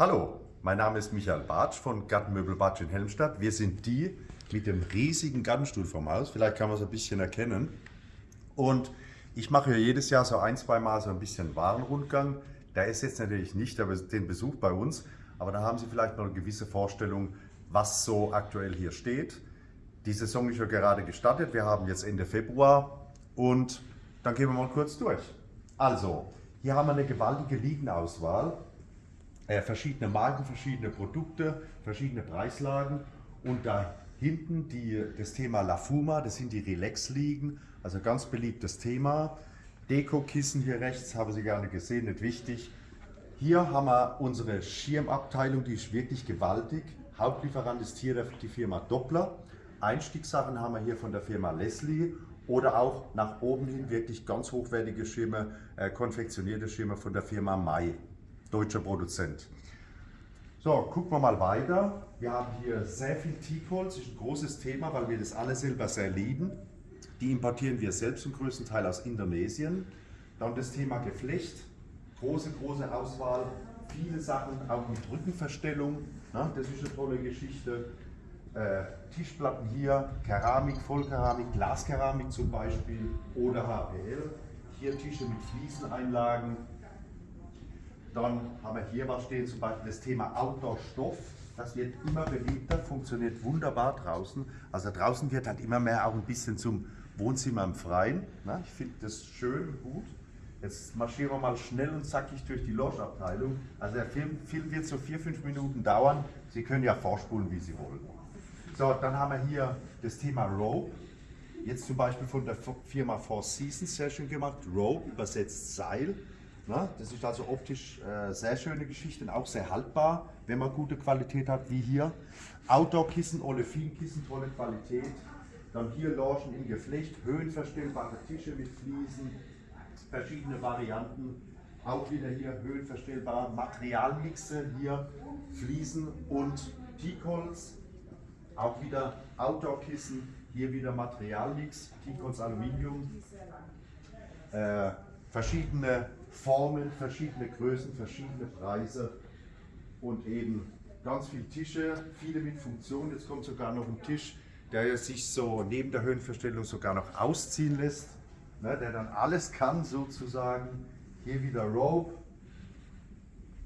Hallo, mein Name ist Michael Bartsch von Gartenmöbel Bartsch in Helmstadt. Wir sind die mit dem riesigen Gartenstuhl vom Haus. Vielleicht kann man es ein bisschen erkennen. Und ich mache hier jedes Jahr so ein, zwei Mal so ein bisschen Warenrundgang. Da ist jetzt natürlich nicht den Besuch bei uns, aber da haben Sie vielleicht noch eine gewisse Vorstellung, was so aktuell hier steht. Die Saison ist ja gerade gestartet. Wir haben jetzt Ende Februar und dann gehen wir mal kurz durch. Also, hier haben wir eine gewaltige Liegenauswahl äh, verschiedene Marken, verschiedene Produkte, verschiedene Preislagen und da hinten die, das Thema La Fuma, das sind die Relax-Liegen, also ganz beliebtes Thema. Deko-Kissen hier rechts, haben Sie gerne gesehen, nicht wichtig. Hier haben wir unsere Schirmabteilung, die ist wirklich gewaltig. Hauptlieferant ist hier die Firma Doppler. Einstiegssachen haben wir hier von der Firma Leslie oder auch nach oben hin wirklich ganz hochwertige Schirme, äh, konfektionierte Schirme von der Firma Mai deutscher Produzent. So, gucken wir mal weiter. Wir haben hier sehr viel Teakholz, ist ein großes Thema, weil wir das alle selber sehr lieben. Die importieren wir selbst zum größten Teil aus Indonesien. Dann das Thema Geflecht, große, große Auswahl, viele Sachen, auch mit Rückenverstellung, ne? das ist eine tolle Geschichte. Äh, Tischplatten hier, Keramik, Vollkeramik, Glaskeramik zum Beispiel oder HPL. Hier Tische mit Flieseneinlagen, dann haben wir hier was stehen, zum Beispiel das Thema Outdoor-Stoff. Das wird immer beliebter, funktioniert wunderbar draußen. Also draußen wird halt immer mehr auch ein bisschen zum Wohnzimmer im Freien. Na, ich finde das schön und gut. Jetzt marschieren wir mal schnell und zackig durch die Logeabteilung. Also der Film, Film wird so vier, fünf Minuten dauern. Sie können ja vorspulen, wie Sie wollen. So, dann haben wir hier das Thema Rope. Jetzt zum Beispiel von der Firma Four Seasons sehr schön gemacht. Rope übersetzt Seil. Ne? Das ist also optisch äh, sehr schöne Geschichte und auch sehr haltbar, wenn man gute Qualität hat, wie hier. Outdoor-Kissen, Olefin-Kissen, tolle Qualität. Dann hier Logen in Geflecht, höhenverstellbare Tische mit Fliesen, verschiedene Varianten. Auch wieder hier höhenverstellbare Materialmixe, hier Fliesen und Teakholz. Auch wieder Outdoor-Kissen, hier wieder Materialmix, Teakholz Aluminium. Äh, verschiedene Formen, verschiedene Größen, verschiedene Preise und eben ganz viele Tische, viele mit Funktion. Jetzt kommt sogar noch ein Tisch, der sich so neben der Höhenverstellung sogar noch ausziehen lässt, ne, der dann alles kann sozusagen. Hier wieder Rope,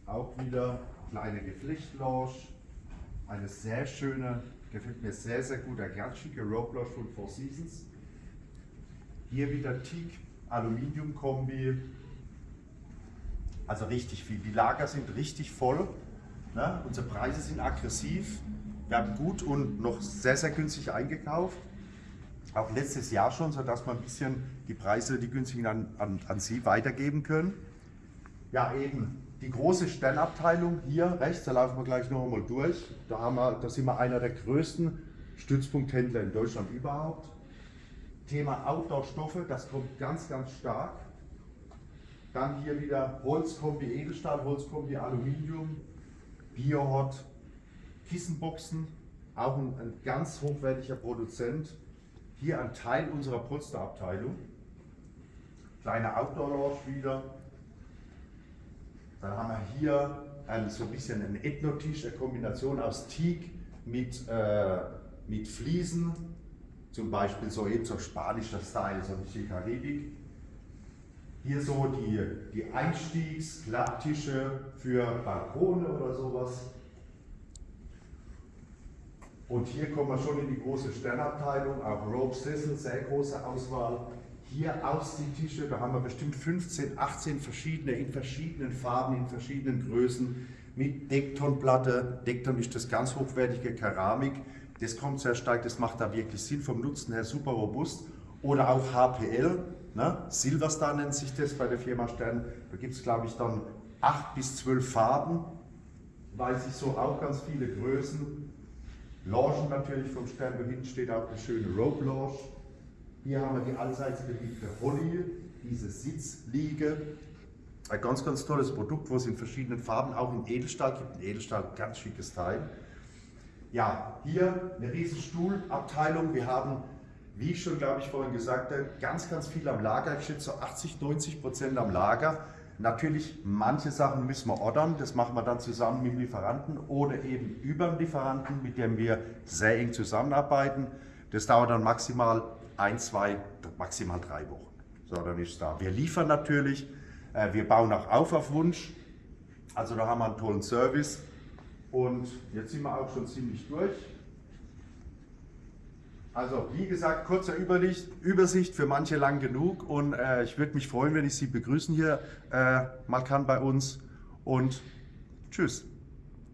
auch wieder kleine Geflechtlounge, eine sehr schöne, gefällt mir sehr, sehr gut, eine ganz schicke Rope Lounge von Four Seasons. Hier wieder Teak Aluminium Kombi, also richtig viel. Die Lager sind richtig voll. Ne? Unsere Preise sind aggressiv. Wir haben gut und noch sehr, sehr günstig eingekauft. Auch letztes Jahr schon, sodass wir ein bisschen die Preise, die günstigen an, an, an Sie weitergeben können. Ja, eben die große Sternabteilung hier rechts, da laufen wir gleich noch einmal durch. Da, haben wir, da sind wir einer der größten Stützpunkthändler in Deutschland überhaupt. Thema Outdoor-Stoffe, das kommt ganz, ganz stark. Dann hier wieder Holzkombi Edelstahl, Holzkombi Aluminium, Biohot, Kissenboxen, auch ein, ein, ganz hochwertiger Produzent. Hier ein Teil unserer Polsterabteilung. Kleine Outdoor-Lounge wieder. Dann haben wir hier ein, so ein bisschen einen Ethnotisch, eine Kombination aus Teak mit, äh, mit Fliesen, zum Beispiel so eben so spanischer Style, so ein bisschen Karibik. Hier so die, die Einstiegsklapptische für Balkone oder sowas. Und hier kommen wir schon in die große Sternabteilung, auch Rope Sessel, sehr große Auswahl. Hier Ausziehtische, da haben wir bestimmt 15, 18 verschiedene, in verschiedenen Farben, in verschiedenen Größen, mit Decktonplatte. Deckton ist das ganz hochwertige Keramik. Das kommt sehr stark, das macht da wirklich Sinn, vom Nutzen her super robust. Oder auch HPL, Ne? Silverstar nennt sich das bei der Firma Stern. Da gibt es, glaube ich, dann acht bis zwölf Farben. Weiß ich so auch ganz viele Größen. Logen natürlich vom Stern. Hinten steht auch eine schöne Rope Lounge. Hier haben wir die allseits beliebte Holly, diese Sitzliege. Ein ganz, ganz tolles Produkt, wo es in verschiedenen Farben, auch in Edelstahl gibt. In Edelstahl ganz schickes Teil. Ja, hier eine riesen Stuhlabteilung. Wir haben wie ich schon, glaube ich, vorhin gesagt habe, ganz, ganz viel am Lager. Ich schätze so 80, 90 Prozent am Lager. Natürlich, manche Sachen müssen wir ordern, das machen wir dann zusammen mit dem Lieferanten oder eben über dem Lieferanten, mit dem wir sehr eng zusammenarbeiten. Das dauert dann maximal ein, zwei, maximal drei Wochen. So, dann ist es da. Wir liefern natürlich, äh, wir bauen auch auf auf Wunsch. Also da haben wir einen tollen Service. Und jetzt sind wir auch schon ziemlich durch. Also wie gesagt, kurzer Übersicht, Übersicht für manche lang genug und äh, ich würde mich freuen, wenn ich Sie begrüßen hier äh, mal kann bei uns und tschüss.